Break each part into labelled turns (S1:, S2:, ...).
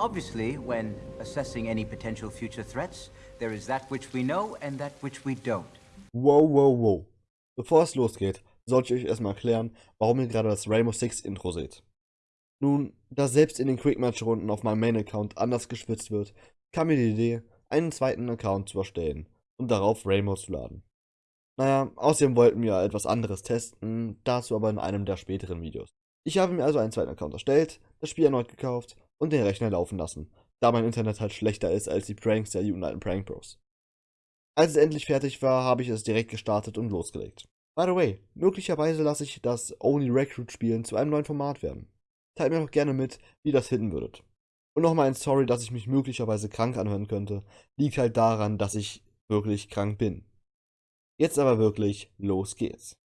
S1: Obviously, when assessing any potential future threats, there is that which we know and that which we don't.
S2: Wow, wow, wow. Bevor es losgeht, sollte ich euch erstmal erklären, warum ihr gerade das Rainbow Six Intro seht. Nun, da selbst in den Quickmatch-Runden auf meinem Main-Account anders geschwitzt wird, kam mir die Idee, einen zweiten Account zu erstellen und darauf Rainbow zu laden. Naja, außerdem wollten wir etwas anderes testen, dazu aber in einem der späteren Videos. Ich habe mir also einen zweiten Account erstellt, das Spiel erneut gekauft und den Rechner laufen lassen, da mein Internet halt schlechter ist als die Pranks der Uniten Prank Bros. Als es endlich fertig war, habe ich es direkt gestartet und losgelegt. By the way, möglicherweise lasse ich das Only Recruit Spielen zu einem neuen Format werden. Teilt mir doch gerne mit, wie das hitten würdet. Und nochmal ein Sorry, dass ich mich möglicherweise krank anhören könnte, liegt halt daran, dass ich wirklich krank bin. Jetzt aber wirklich, los geht's.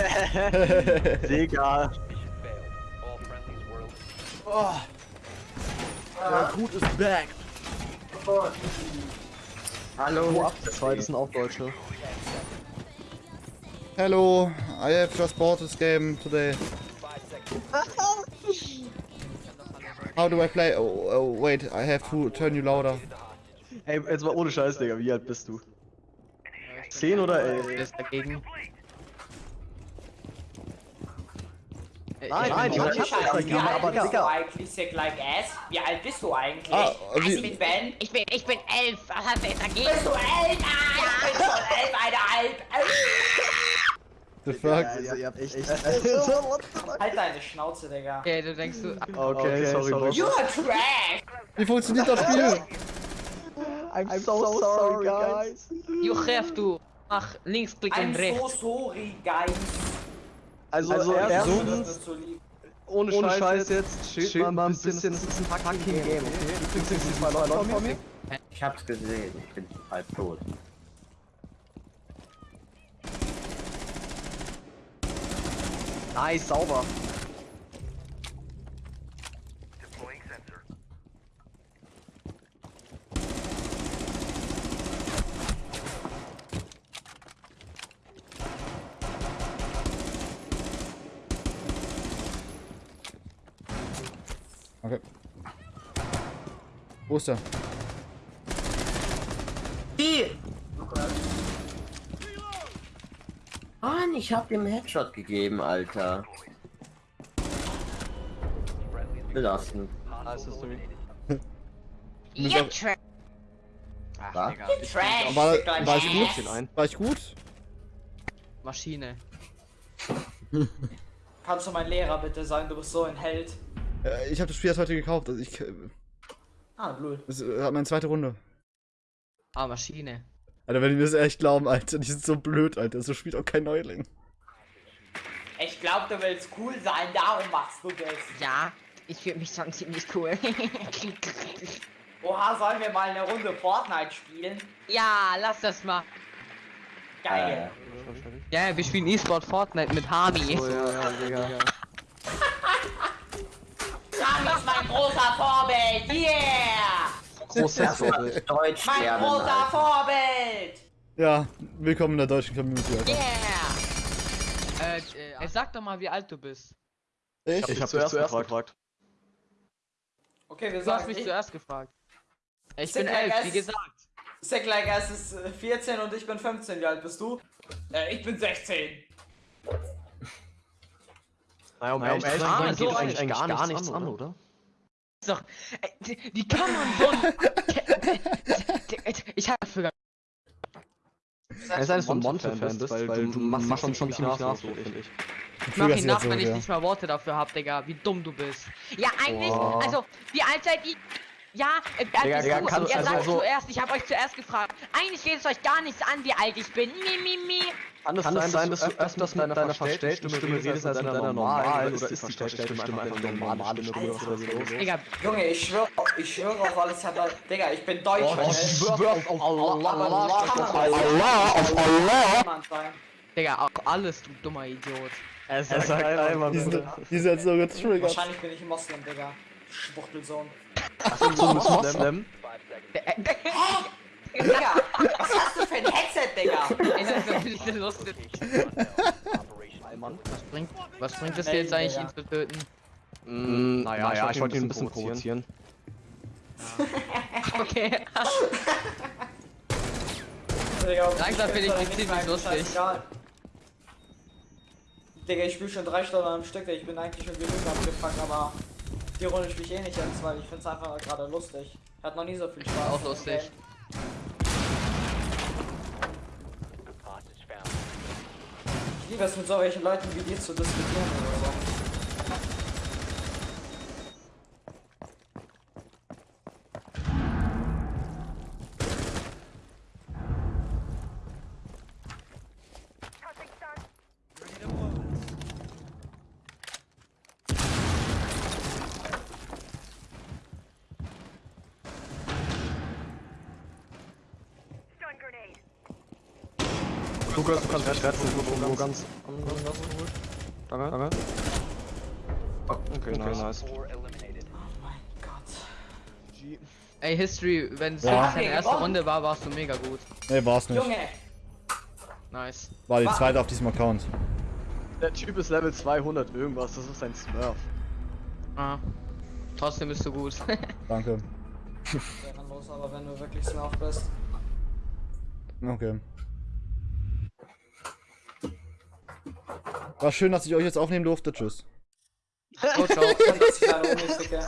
S3: Digga.
S4: Oh. Der Gut ist back.
S3: Hallo. Der zweite sind auch Deutsche.
S2: Hello, I have just bought this game today. How do I play? Oh, oh, wait, I have to turn you louder.
S3: Ey, jetzt mal ohne Scheiß, Digga. Wie alt bist du? 10 oder 11?
S5: ist dagegen.
S3: Nein, nein, ich hab
S6: Scheiße,
S3: das
S6: wie
S3: dagegen,
S6: alt
S3: aber
S6: bist du
S3: Digga.
S6: eigentlich, Sick Like Ass? Wie alt bist du eigentlich?
S2: Ah,
S6: ich
S2: wie-
S6: bin Ben.
S5: Ich bin, ich bin elf. Was hast du jetzt dagegen?
S6: Bist du älter? Ich bin schon elf, eine halb.
S2: The fuck?
S3: Also, ihr habt echt...
S6: Halt deine Schnauze, Digga.
S5: Okay, du denkst du.
S3: Okay, sorry, Boss.
S6: You are trash!
S2: Wie funktioniert das Spiel?
S3: I'm so sorry, guys.
S5: Juchef, du. Mach Linksklick
S6: I'm
S5: und
S6: so
S5: rechts.
S6: sorry, guys.
S3: Also,
S6: Das
S3: erstens,
S6: ist so lieb.
S3: ohne, Scheiß, jetzt, chillt mal ein bisschen, das ist ein fucking Game, okay? Du kriegst jetzt zwei Leute von mir.
S7: Ich hab's gesehen, ich bin halb tot.
S3: Nice, sauber.
S2: Okay. Wo ist er?
S7: Mann, ich hab ihm Headshot gegeben, Alter. Belastend.
S5: Ja, Trash.
S2: War, ich gut? War ich gut?
S5: Maschine.
S6: Kannst du mein Lehrer bitte sein? Du bist so ein Held.
S2: Äh, Ich habe das Spiel erst heute gekauft. Also ich, äh,
S6: Ah, blöd.
S2: das äh, hat meine zweite Runde.
S5: Ah, Maschine.
S2: Alter, wenn die mir das echt glauben, Alter, die sind so blöd, Alter. So spielt auch kein Neuling.
S6: Ich glaub, du willst cool sein, darum machst du das.
S5: Ja, ich fühle mich schon ziemlich cool.
S6: Oha, sollen wir mal eine Runde Fortnite spielen?
S5: ja, lass das mal.
S6: Geil.
S5: Ja, wir spielen E-Sport Fortnite mit Hami.
S3: Oh, ja, ja, Digga.
S6: Rami ist mein großer Vorbild. Yeah!
S3: Großes Vorbild.
S7: Deutsch
S6: Mein
S7: lernen,
S6: großer
S7: Alter.
S6: Vorbild!
S2: Ja, willkommen in der deutschen Community, Alter.
S5: Yeah! Äh, äh, sag doch mal, wie alt du bist.
S2: Ich?
S3: Ich hab zuerst gefragt.
S6: Okay, wir
S5: Du hast
S6: sagen,
S5: mich
S6: ich,
S5: zuerst gefragt. Ich
S6: Sick
S5: bin
S6: like
S5: elf, wie
S6: ass.
S5: gesagt.
S6: Sick Like Ass ist äh, 14 und ich bin 15. Wie alt bist du? Äh, ich bin 16.
S3: Naja, um
S5: ehrlich zu sein, geht
S3: eigentlich
S5: eigentlich
S3: gar, gar nichts an, oder?
S5: Doch, äh, wie- wie kann man so. Ich hab dafür gar
S3: Er ist eines von Monte-Fan bist, weil du machst schon schon ziemlich nach, so, finde ich.
S5: Ich mach ihn nach,
S2: so,
S5: wenn ich nicht mal Worte dafür hab, Digga. Wie dumm du bist. Ja, eigentlich,
S3: Boah.
S5: also, wie alt seid ihr? Ja, äh,
S3: Digga,
S5: äh,
S3: Digga,
S5: du, ihr
S3: also-
S5: sagt
S3: also-
S5: zuerst, ich hab euch zuerst gefragt. Eigentlich geht es euch gar nichts an, wie alt ich bin. Mi, mi, mi.
S3: Kann es sein, dass du öfters mit deiner verstellten Stimme redest als mit deiner normalen, oder ist die verstellte Stimme einfach eine normale Stimme? oder los?
S6: Digga, Junge, ich schwör, ich schwöre auf alles, aber, Digga, ich bin Deutscher. ne?
S3: Oh, ich schwör auf Allah, Allah,
S6: kann man
S3: Allah, auf Allah.
S5: Digga, auch alles, du dummer Idiot.
S3: Er sagt einmal,
S2: Die sind, die sind jetzt so getriggert.
S6: Wahrscheinlich bin ich ein Moslem, Digga. Schwuchtelsohn.
S3: so ein Moslem.
S6: Digga, was hast du für ein Headset, Digga?
S5: Ey, das ist natürlich lustig.
S3: Mann.
S5: Was bringt, was bringt es dir jetzt eigentlich, ihn zu töten?
S3: Mm, naja, naja, ich wollte ihn ein bisschen provozieren.
S5: Okay.
S6: Digga,
S5: Langsam
S6: ich
S5: finde ich mich
S6: nicht
S5: ziemlich lustig.
S6: Digga, ich spiele schon drei Stunden am Stück, ich bin eigentlich schon genug abgefangen, aber die Runde spiele ich eh nicht jetzt, weil ich finde es einfach gerade lustig. Hat noch nie so viel Spaß.
S5: Auch lustig.
S6: Es mit solchen Leuten wie dir zu diskutieren oder so.
S3: Lukas, du kannst schwärzen, wo ganz. Danke, danke. Okay, nice. nice.
S6: Oh mein Gott.
S5: Ey, History, wenn es
S2: Ja.
S5: deine erste Runde war, warst du mega gut.
S2: Nee, war's nicht.
S6: Junge!
S5: Nice.
S2: War die zweite auf diesem Account.
S3: Der Typ ist Level 200 irgendwas, das ist ein Smurf.
S5: Ah. Trotzdem bist du gut.
S2: Danke.
S6: Ehrenlos, aber wenn du wirklich Smurf bist.
S2: Okay. War schön, dass ich euch jetzt aufnehmen durfte. Tschüss.
S5: oh, ciao.
S6: Unnötige.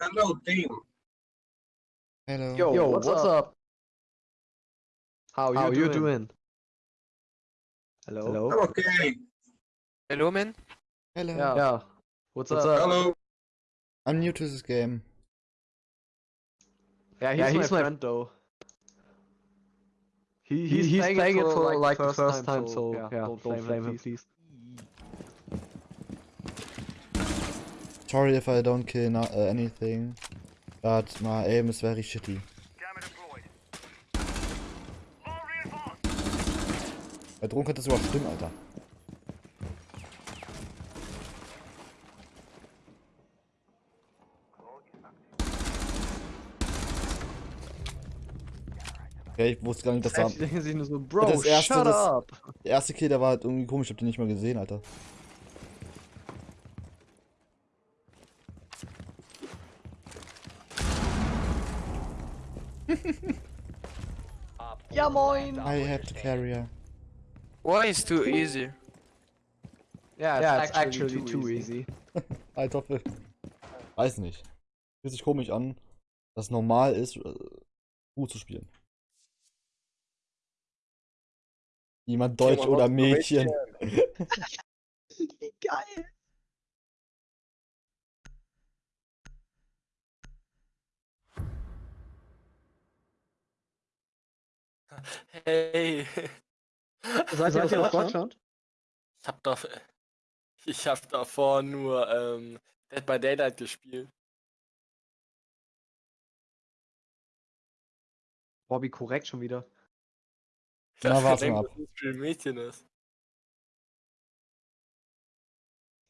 S8: Hello, team.
S2: Hello.
S3: Yo,
S5: Yo,
S3: what's,
S5: what's
S3: up? How,
S5: How
S3: you
S5: you
S3: doing? Hello? Hello?
S8: Okay.
S9: Hello, man.
S2: Hello.
S3: Yeah. yeah. What's, up?
S8: Hello.
S2: I'm new to this game.
S3: Yeah, he's, my, friend, though. He, he's, he's playing, it for like the first time, so yeah, don't, don't blame him, please.
S2: Sorry if I don't kill no uh, anything, but my aim is very shitty. Bei Drohnen könnte das sogar stimmen, Alter. Okay, ich wusste gar nicht, dass da...
S3: Sich nur so, Bro,
S2: Das erste,
S3: shut
S2: das-
S3: up!
S2: Der erste Kill, der war halt irgendwie komisch, ich hab den nicht mal gesehen, Alter.
S3: Ja moin!
S2: I have the carrier.
S9: Why is too easy?
S3: Yeah, it's, yeah, it's actually, too easy.
S2: Alter, Phil. Weiß nicht. Fühlt sich komisch an, dass es normal ist, äh, gut zu spielen. Jemand Deutsch oder Mädchen.
S3: Wie geil!
S10: Hey,
S3: Seid ihr aus Deutschland?
S10: ich hab doch, ich hab davor nur ähm, Dead by Daylight gespielt.
S3: Bobby, korrekt schon wieder.
S2: Na,
S10: dachte,
S2: warte mal
S10: dass das ein Mädchen ist.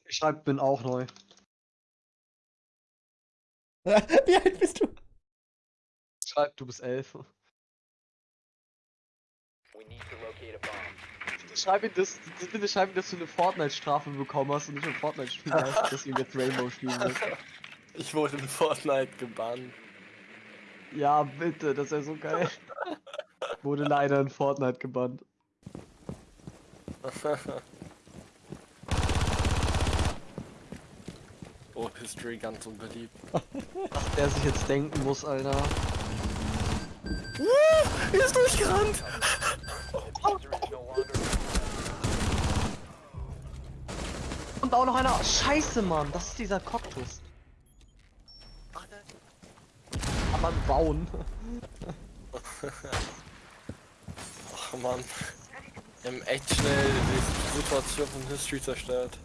S3: Ich schreib, bin auch neu.
S2: Wie alt bist du?
S3: Schreib, du bist elf. Schreib ihm das, das- bitte schreib ihm, dass du eine Fortnite-Strafe bekommen hast und nicht mehr Fortnite spielen hast, dass du jetzt Rainbow spielen willst.
S10: Ich wurde in Fortnite gebannt.
S3: Ja, bitte, das wäre so geil. Wurde leider in Fortnite gebannt.
S10: oh, History ganz unbeliebt.
S3: Was der sich jetzt denken muss, Alter.
S10: Er ist durchgerannt!
S3: Und auch noch einer. Scheiße, Mann, das ist dieser Cocktus. Kann man bauen.
S10: Ach man. Wir haben echt schnell die Situation von History zerstört.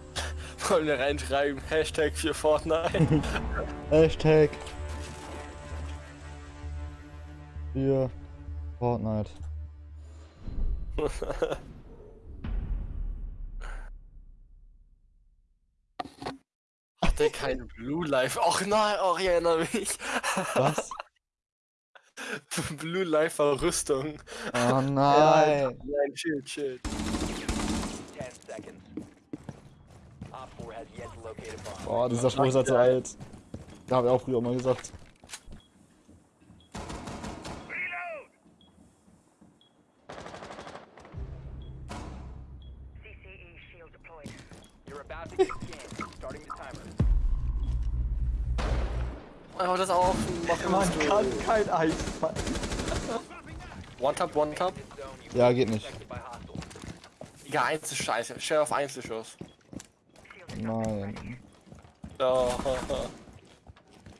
S10: Wollen wir reinschreiben, Hashtag für Fortnite.
S2: Hashtag. Für Fortnite.
S10: Hat der kein Blue Life? Ach nein, ach, ich erinnere mich.
S2: Was?
S10: Blue Life war Rüstung.
S2: Oh nein.
S10: Nein, chill, chill.
S2: Boah, dieser Spruch ist halt so alt. Da habe ich auch früher mal gesagt.
S3: Kein Eis fallen.
S10: One Tap, One Tap.
S2: Ja, geht nicht.
S10: Ja, Einzelscheiße. Share auf Einzelschuss.
S2: Nein.
S10: Ja.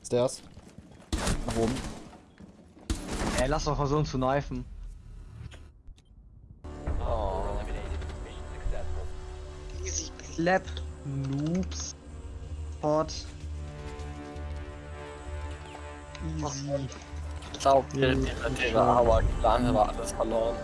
S2: Stairs. Nach oben.
S3: Ey, lass doch versuchen zu knifen.
S10: Oh.
S3: Easy clap. Noobs. Hot. Easy.
S10: Ich glaube, der, der, der, aber dann war alles verloren.